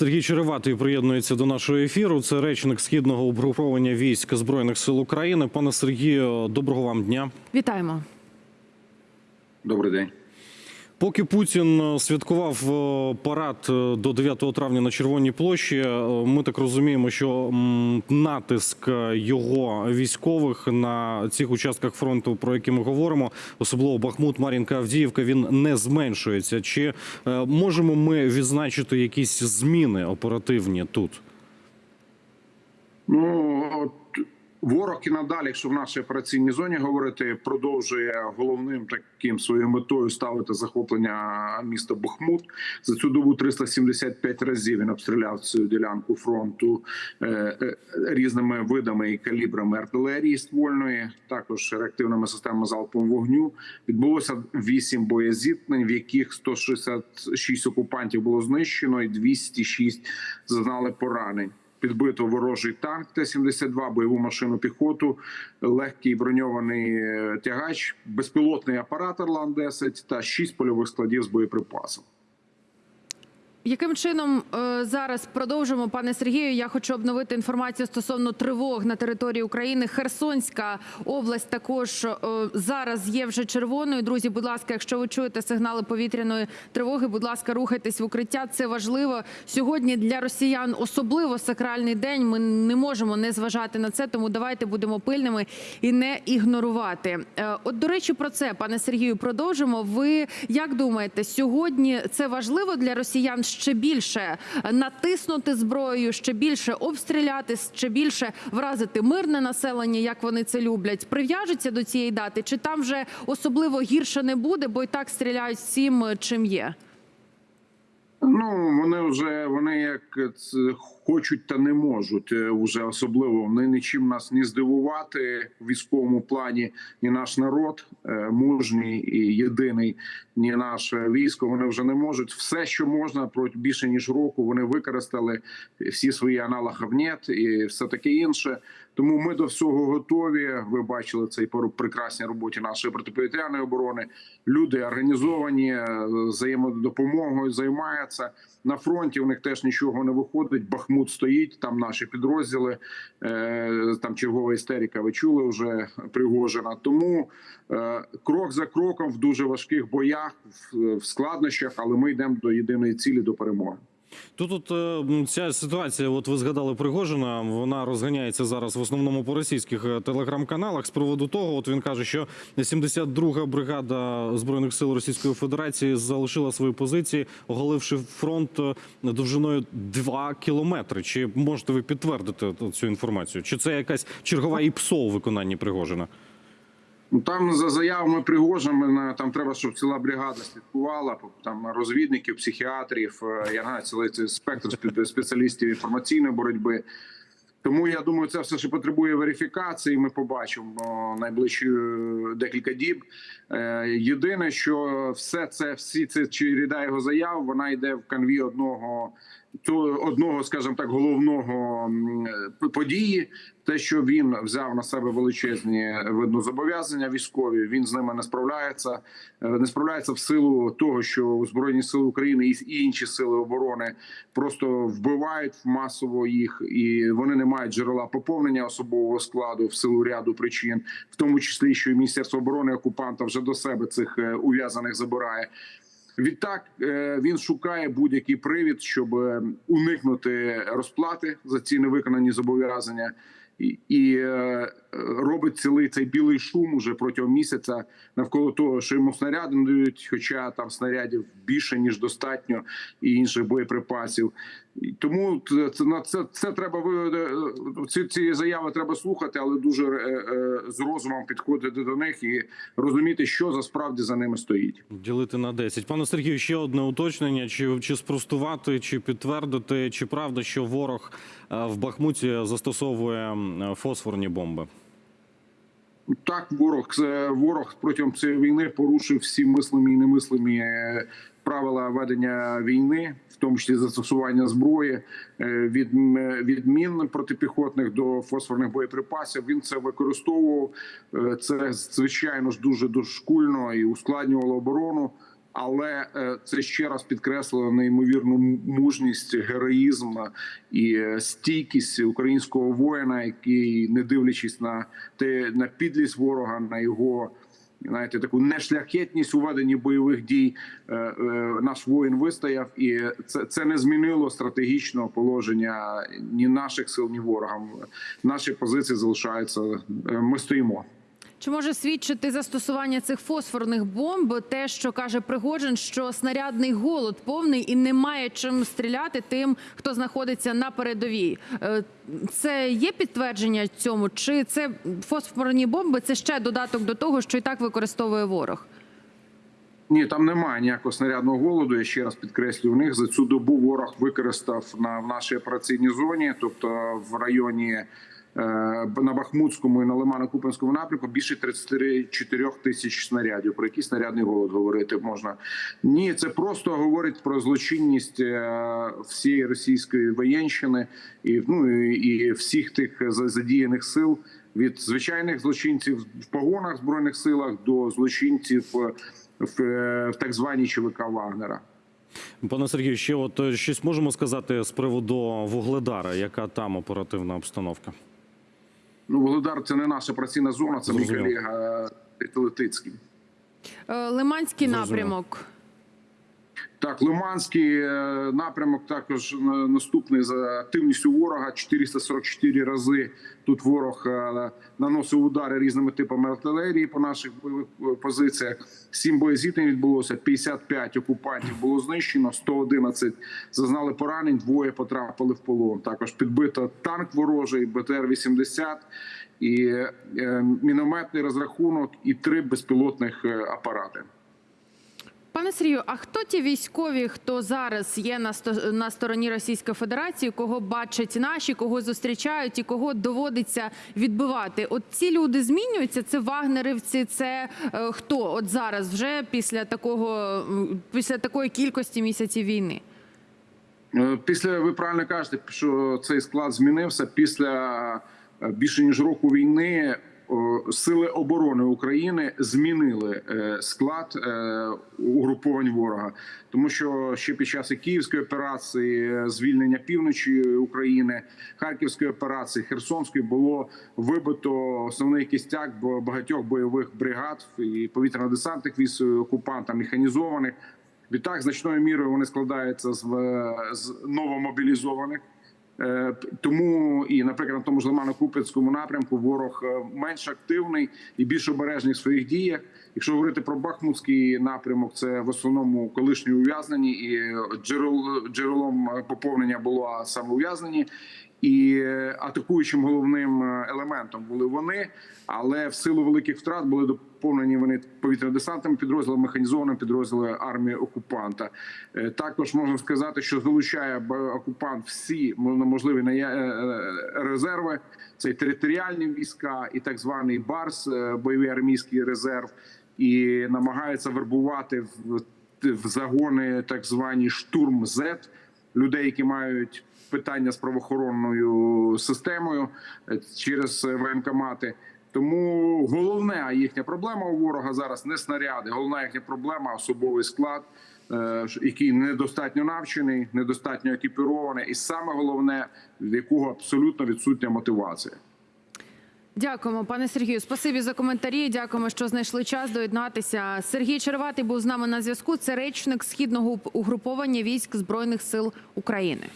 Сергій Череватий приєднується до нашого ефіру. Це речник східного обгруповання військ збройних сил України. Пане Сергію, доброго вам дня. Вітаємо. Добрий день. Поки Путін е, святкував е, парад е, до 9 травня на Червоній площі, ми так розуміємо, що натиск його військових на цих участках фронту, про які ми говоримо, особливо Бахмут, Мар'їнка, Авдіївка, він не зменшується. Чи можемо ми відзначити якісь зміни оперативні тут? Ну ворог і надалі, якщо в нашій операційній зоні говорити, продовжує головним таким своєю метою ставити захоплення міста Бахмут. За цю добу 375 разів він обстріляв цю ділянку фронту е, е, різними видами і калібрами артилерії ствольної, також реактивними системами залпового вогню. Відбулося 8 боєзіткнень, в яких 166 окупантів було знищено, і 206 зазнали поранень. Підбито ворожий танк Т-72, бойову машину піхоту, легкий броньований е, тягач, безпілотний апарат Орлан-10 та 6 польових складів з боєприпасом. Яким чином е, зараз продовжимо, пане Сергію? Я хочу обновити інформацію стосовно тривог на території України. Херсонська область також е, зараз є вже червоною. Друзі, будь ласка, якщо ви чуєте сигнали повітряної тривоги, будь ласка, рухайтесь в укриття. Це важливо сьогодні для росіян. Особливо сакральний день. Ми не можемо не зважати на це, тому давайте будемо пильними і не ігнорувати. Е, От до речі, про це, пане Сергію, продовжимо. Ви як думаєте, сьогодні це важливо для росіян ще більше натиснути зброєю, ще більше обстріляти, ще більше вразити мирне населення, як вони це люблять? Прив'яжуться до цієї дати, чи там вже особливо гірше не буде, бо і так стріляють всім, чим є? Вже вони як хочуть та не можуть вже особливо вони нічим нас не здивувати в військовому плані. Ні наш народ е, мужній і єдиний, ні наше військо. Вони вже не можуть все, що можна проти більше ніж року. Вони використали всі свої аналоги НЕТ і все таке інше. Тому ми до всього готові. Ви бачили цей по прекрасній роботі нашої протиповітряної оборони. Люди організовані е, взаємодопомогою займаються на фронті. У них теж нічого не виходить. Бахмут стоїть там. Наші підрозділи е, там чергова істерика. Ви чули вже Пригожина. Тому е, крок за кроком в дуже важких боях, в складнощах, але ми йдемо до єдиної цілі до перемоги. Тут от, е, ця ситуація, от ви згадали Пригожина, вона розганяється зараз в основному по російських е, телеграм-каналах. З приводу того, от він каже, що 72-га бригада збройних сил Російської Федерації залишила свої позиції, оголивши фронт е, довжиною 2 кілометри. Чи можете ви підтвердити цю інформацію? Чи це якась чергова ІПСО у виконанні Пригожина? Ну там за заявами Пригожина на- там треба, щоб ціла бригада слідкувала. Там розвідників, психіатрів. е, Я знаю, цілий спектр спе- спеціалістів інформаційної боротьби. Тому я думаю, це все ще потребує верифікації. Ми побачимо найближчі е, декілька діб. Е, Єдине, що все це, всі це череда його заяв, вона йде в канві одного то одного, скажімо так, головного події. Те, що він взяв на себе величезні видно зобов'язання військові, він з ними не справляється. Е, Не справляється в силу того, що збройні сили України і інші сили оборони просто вбивають масово їх, і вони не мають джерела поповнення особового складу в силу ряду причин, в тому числі, що і міністерство оборони окупанта вже до себе цих е, ув'язаних забирає. Відтак е, він шукає будь-який привід, щоб е, уникнути розплати за ці невиконані зобов'язання, і, і е, робить цілий цей білий шум уже протягом місяця навколо того, що йому снаряди дають, хоча там снарядів більше ніж достатньо, і інших боєприпасів. Тому це це на це, це треба е, ці, ці заяви треба слухати, але дуже е, е, з розумом підходити до них і розуміти, що за справді за ними стоїть. Ділити на 10. Пане Сергію, ще одне уточнення: чи, чи спростувати, чи підтвердити, чи правда, що ворог е, в Бахмуті застосовує фосфорні бомби? Так, ворог ворог протягом цієї війни порушив всі мислимі і немислимі е, правила ведення війни, в тому числі застосування зброї е, від, м- від мін протипіхотних до фосфорних боєприпасів. Він це використовував. Е, Це звичайно ж дуже дошкульно і ускладнювало оборону. Але е, це ще раз підкреслило неймовірну мужність, героїзм і е, стійкість українського воїна, який, не дивлячись на те на підлість ворога, на його знаєте, таку нешляхетність у веденні бойових дій, е, наш воїн вистояв, і це, це не змінило стратегічного положення ні наших сил, ні ворога. Наші позиції залишаються. Ми стоїмо. Чи може свідчити застосування цих фосфорних бомб? Те, що каже Пригожин, що снарядний голод повний і немає чим стріляти тим, хто знаходиться на передовій. Е, Це є підтвердження цьому? Чи це фосфорні бомби? Це ще додаток до того, що і так використовує ворог? Ні, там немає ніякого снарядного голоду. Я ще раз підкреслюю, в них за цю добу ворог використав на в нашій операційній зоні, тобто в районі на Бахмутському і на Лимано-Купенському напрямку більше 34 тисяч снарядів. Про який снарядний голод говорити можна? Ні, це просто говорить про злочинність е, всієї російської воєнщини і ну і, всіх тих за- задіяних сил. Від звичайних злочинців в погонах збройних силах до злочинців е, в, е, в так званій ЧВК Вагнера. Пане Сергію, ще от е, щось можемо сказати з приводу Вугледара, яка там оперативна обстановка? Ну, Володар це не наша працівна зона, це мій колега Телетицький. Е, Лиманський Зрозуміло. напрямок. Так, Лиманський е, напрямок також на- наступний за активністю ворога. 444 рази тут ворог е, наносив удари різними типами артилерії по наших е, позиціях. Сім боєзіткнень відбулося, 55 окупантів було знищено, 111 зазнали поранень, двоє потрапили в полон. Також підбито танк ворожий, БТР-80 і е, мінометний розрахунок і три безпілотних е, апарати. Пане Сергію, а хто ті військові, хто зараз є на сто- на стороні Російської Федерації, кого бачать наші, кого зустрічають і кого доводиться відбивати? От ці люди змінюються? Це вагнерівці, це е, хто? От зараз, вже після такого після такої кількості місяців війни? Е, Після ви правильно кажете, що цей склад змінився після е, більше ніж року війни. О, Сили оборони України змінили е, склад е, угруповань ворога, тому що ще під час київської операції е, звільнення півночі України, харківської операції, Херсонської було вибито основний кістяк багатьох бойових бригад і повітряно-десантних військ окупанта механізованих. Відтак, значною мірою вони складаються е, з новомобілізованих. Е, Тому і, наприклад, на тому ж Лимано-Купецькому напрямку ворог е, менш активний і більш обережний в своїх діях. Якщо говорити про Бахмутський напрямок, це в основному колишні ув'язнені, і джерел, джерелом е, поповнення було саме ув'язнені. І е, атакуючим головним е, елементом були вони, але в силу великих втрат були доповнені вони повітряно-десантними підрозділами, механізованими підрозділами армії окупанта. Е, Також можна сказати, що залучає окупант всі можливі е, е, резерви. Це і територіальні війська, і так званий БАРС, бойовий армійський резерв, і намагається вербувати в, загони так звані штурм З людей, які мають питання з правоохоронною системою через воєнкомати. Тому головна їхня проблема у ворога зараз не снаряди. Головна їхня проблема особовий склад, е, який недостатньо навчений, недостатньо екіпірований, і саме головне, в якого абсолютно відсутня мотивація. Дякуємо, пане Сергію. Спасибі за коментарі. Дякуємо, що знайшли час доєднатися. Сергій Черватий був з нами на зв'язку. Це речник східного угруповання військ збройних сил України.